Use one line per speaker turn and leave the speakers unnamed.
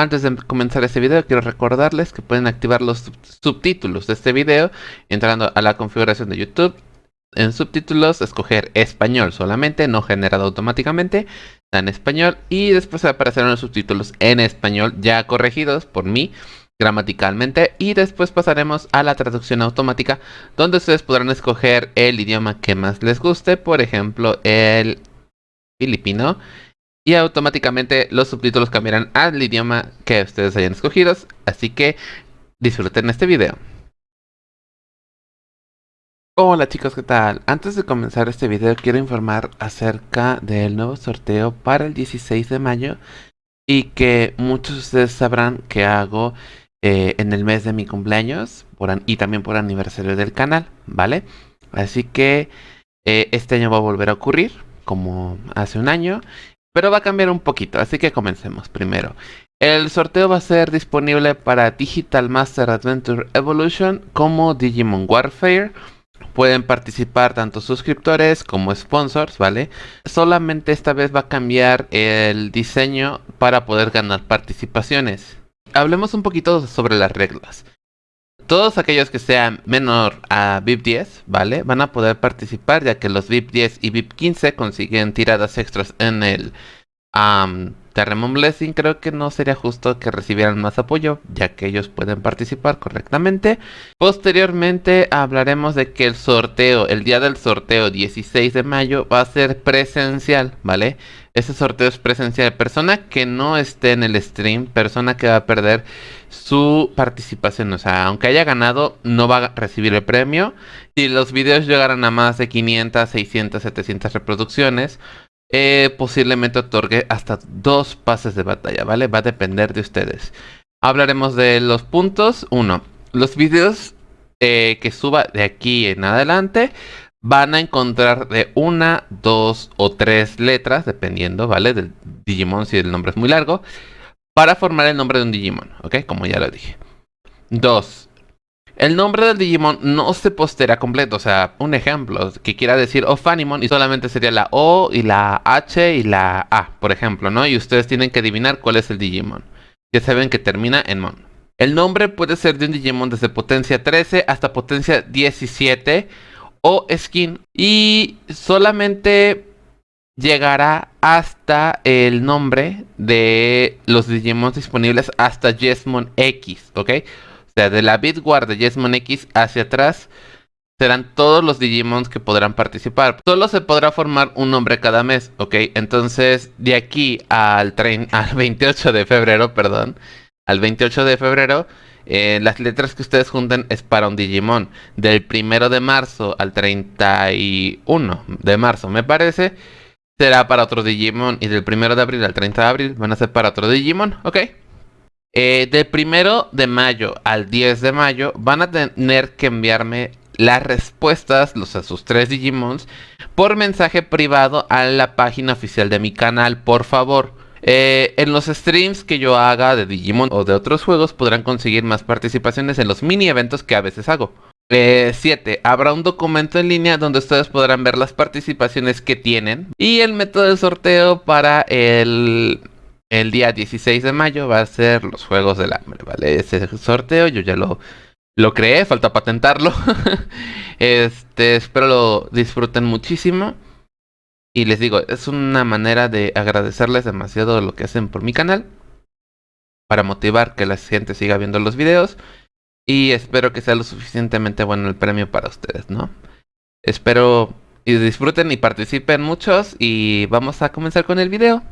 Antes de comenzar este video quiero recordarles que pueden activar los subtítulos de este video entrando a la configuración de YouTube. En subtítulos escoger español solamente, no generado automáticamente, en español y después aparecerán los subtítulos en español ya corregidos por mí gramaticalmente y después pasaremos a la traducción automática donde ustedes podrán escoger el idioma que más les guste, por ejemplo el filipino y automáticamente los subtítulos cambiarán al idioma que ustedes hayan escogido, así que disfruten este video. Hola chicos, ¿qué tal? Antes de comenzar este video quiero informar acerca del nuevo sorteo para el 16 de mayo y que muchos de ustedes sabrán que hago eh, en el mes de mi cumpleaños y también por aniversario del canal, ¿vale? Así que eh, este año va a volver a ocurrir como hace un año pero va a cambiar un poquito, así que comencemos primero. El sorteo va a ser disponible para Digital Master Adventure Evolution como Digimon Warfare. Pueden participar tanto suscriptores como sponsors, ¿vale? Solamente esta vez va a cambiar el diseño para poder ganar participaciones. Hablemos un poquito sobre las reglas. Todos aquellos que sean menor a VIP 10, ¿vale? Van a poder participar ya que los VIP 10 y VIP 15 consiguen tiradas extras en el um, Terremon Blessing. Creo que no sería justo que recibieran más apoyo ya que ellos pueden participar correctamente. Posteriormente hablaremos de que el sorteo, el día del sorteo 16 de mayo va a ser presencial, ¿vale? Ese sorteo es presencial. Persona que no esté en el stream, persona que va a perder su participación. O sea, aunque haya ganado, no va a recibir el premio. Si los videos llegaran a más de 500, 600, 700 reproducciones, eh, posiblemente otorgue hasta dos pases de batalla, ¿vale? Va a depender de ustedes. Hablaremos de los puntos. Uno, los videos eh, que suba de aquí en adelante van a encontrar de una, dos o tres letras, dependiendo, ¿vale? Del Digimon si el nombre es muy largo, para formar el nombre de un Digimon, ¿ok? Como ya lo dije. Dos, el nombre del Digimon no se postera completo, o sea, un ejemplo que quiera decir Ofanimon y solamente sería la O y la H y la A, por ejemplo, ¿no? Y ustedes tienen que adivinar cuál es el Digimon. Ya saben que termina en Mon. El nombre puede ser de un Digimon desde potencia 13 hasta potencia 17 o skin y solamente llegará hasta el nombre de los Digimon disponibles hasta Jesmon X, ¿ok? O sea, de la Bitwar de Jesmon X hacia atrás serán todos los Digimons que podrán participar. Solo se podrá formar un nombre cada mes, ¿ok? Entonces, de aquí al, al 28 de febrero, perdón, al 28 de febrero eh, las letras que ustedes junten es para un Digimon. Del primero de marzo al 31 de marzo, me parece, será para otro Digimon. Y del primero de abril al 30 de abril van a ser para otro Digimon, ¿ok? Eh, del primero de mayo al 10 de mayo van a tener que enviarme las respuestas, los a sus tres Digimons, por mensaje privado a la página oficial de mi canal, por favor. Eh, en los streams que yo haga de Digimon o de otros juegos podrán conseguir más participaciones en los mini eventos que a veces hago. 7. Eh, habrá un documento en línea donde ustedes podrán ver las participaciones que tienen. Y el método de sorteo para el, el día 16 de mayo va a ser los Juegos del Hambre, ¿vale? Ese sorteo yo ya lo, lo creé, falta patentarlo. este, espero lo disfruten muchísimo. Y les digo, es una manera de agradecerles demasiado lo que hacen por mi canal. Para motivar que la gente siga viendo los videos. Y espero que sea lo suficientemente bueno el premio para ustedes, ¿no? Espero y disfruten y participen muchos. Y vamos a comenzar con el video.